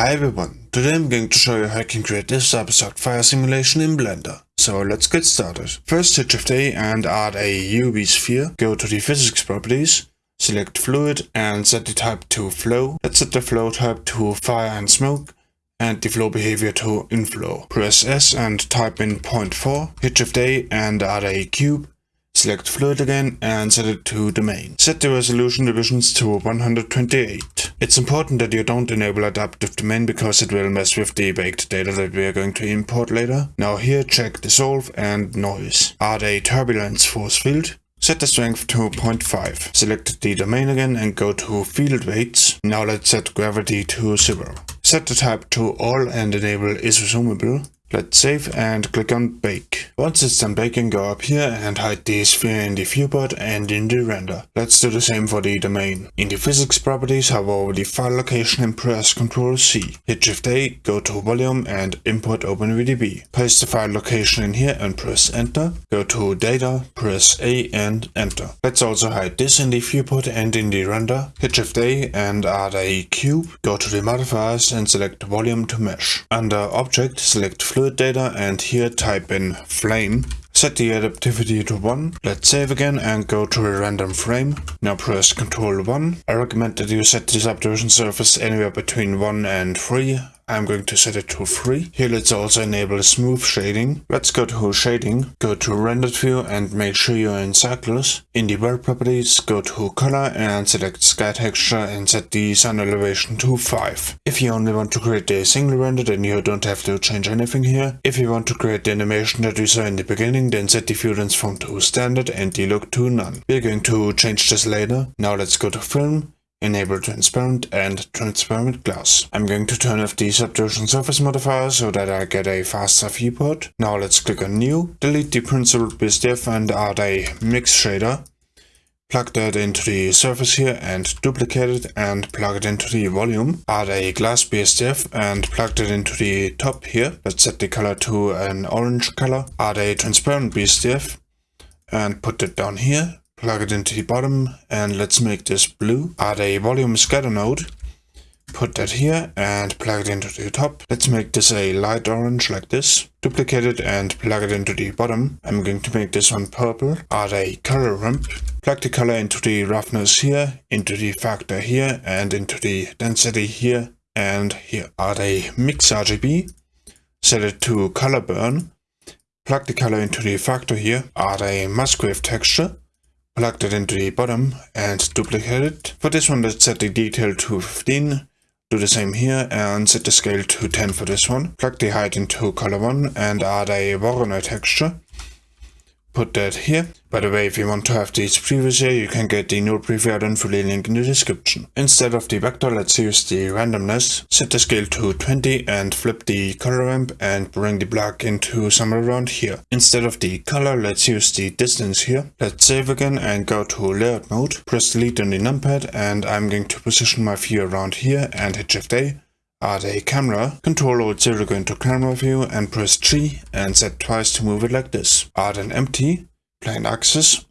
Hi everyone, today I'm going to show you how you can create this abstract fire simulation in Blender. So let's get started. First hit Shift A and add a UV sphere, go to the physics properties, select fluid and set the type to flow. Let's set the flow type to fire and smoke and the flow behavior to inflow. Press S and type in 0.4, hit Shift A and add a cube, Select fluid again and set it to domain. Set the resolution divisions to 128. It's important that you don't enable adaptive domain because it will mess with the baked data that we are going to import later. Now here check dissolve and noise. Add a turbulence force field. Set the strength to 0.5. Select the domain again and go to field weights. Now let's set gravity to 0. Set the type to all and enable is resumable. Let's save and click on bake. Once it's done baking, go up here and hide the sphere in the viewport and in the render. Let's do the same for the domain. In the physics properties, hover over the file location and press Ctrl C. Hit Shift A, go to volume and import OpenVDB. Paste the file location in here and press enter. Go to data, press A and enter. Let's also hide this in the viewport and in the render. Hit Shift A and add a cube. Go to the modifiers and select volume to mesh. Under object, select fluid data and here type in flame. Set the adaptivity to 1. Let's save again and go to a random frame. Now press Ctrl 1. I recommend that you set the subdivision surface anywhere between 1 and 3 I'm going to set it to 3. Here let's also enable smooth shading. Let's go to shading, go to rendered view and make sure you're in Cycles. In the world properties, go to color and select sky texture and set the sun elevation to 5. If you only want to create a single render then you don't have to change anything here. If you want to create the animation that we saw in the beginning then set the view transform to standard and the look to none. We're going to change this later. Now let's go to film enable transparent and transparent glass. I'm going to turn off the subdivision surface modifier so that I get a faster viewport. Now let's click on new, delete the principled BSDF and add a mix shader. Plug that into the surface here and duplicate it and plug it into the volume. Add a glass BSDF and plug it into the top here. Let's set the color to an orange color. Add a transparent BSDF and put it down here plug it into the bottom and let's make this blue. Add a volume scatter node, put that here and plug it into the top. Let's make this a light orange like this. Duplicate it and plug it into the bottom. I'm going to make this one purple. Add a color ramp. Plug the color into the roughness here, into the factor here and into the density here and here. Add a mix RGB. Set it to color burn. Plug the color into the factor here. Add a Musgrave texture plug it into the bottom and duplicate it. For this one, let's set the detail to 15. Do the same here and set the scale to 10 for this one. Plug the height into color 1 and add a Voronoi texture put that here. By the way, if you want to have these previews here, you can get the new preview add-on the link in the description. Instead of the vector, let's use the randomness. Set the scale to 20 and flip the color ramp and bring the black into somewhere around here. Instead of the color, let's use the distance here. Let's save again and go to layout mode. Press delete on the numpad and I'm going to position my view around here and hit shift A add a camera, Control Alt 0 to go into camera view and press G and set twice to move it like this. Add an empty, plain axis,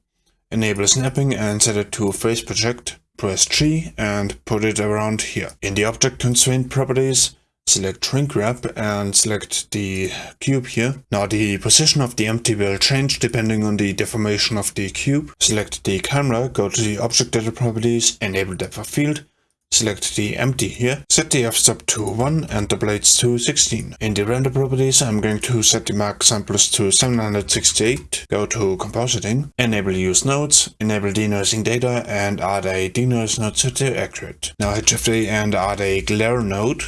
enable snapping and set it to face project, press G and put it around here. In the object constraint properties, select shrink wrap and select the cube here. Now the position of the empty will change depending on the deformation of the cube. Select the camera, go to the object data properties, enable depth of field, Select the empty here, set the f-stop to 1 and the blades to 16. In the render properties I'm going to set the max samples to 768, go to compositing, enable use nodes, enable denoising data and add a denoise node to accurate. Now hit shift A and add a glare node,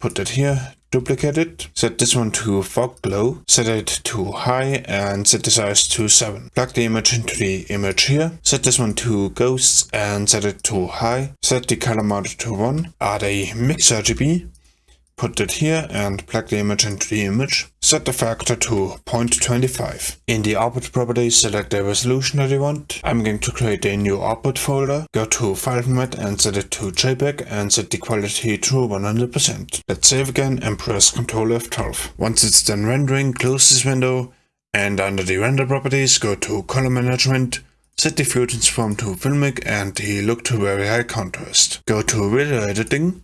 put that here, duplicate it, set this one to fog glow, set it to high and set the size to 7. Plug the image into the image here, set this one to ghosts and set it to high, set the color mode to 1, add a mix RGB, Put it here and plug the image into the image. Set the factor to 0.25. In the output properties, select the resolution that you want. I'm going to create a new output folder. Go to file format and set it to JPEG and set the quality to 100%. Let's save again and press Ctrl F12. Once it's done rendering, close this window and under the render properties, go to color management Set the view transform to filmic and the look to very high contrast. Go to video editing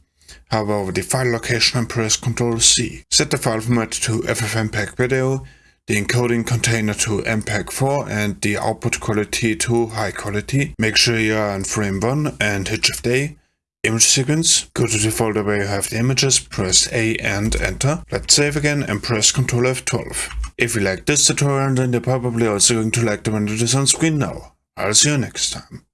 hover over the file location and press Ctrl C. Set the file format to FFmpeg video, the encoding container to MPEG-4 and the output quality to high quality. Make sure you are on frame 1 and hit Shift A. Image sequence, go to the folder where you have the images, press A and enter. Let's save again and press Ctrl F12. If you like this tutorial then you're probably also going to like the one that is on screen now. I'll see you next time.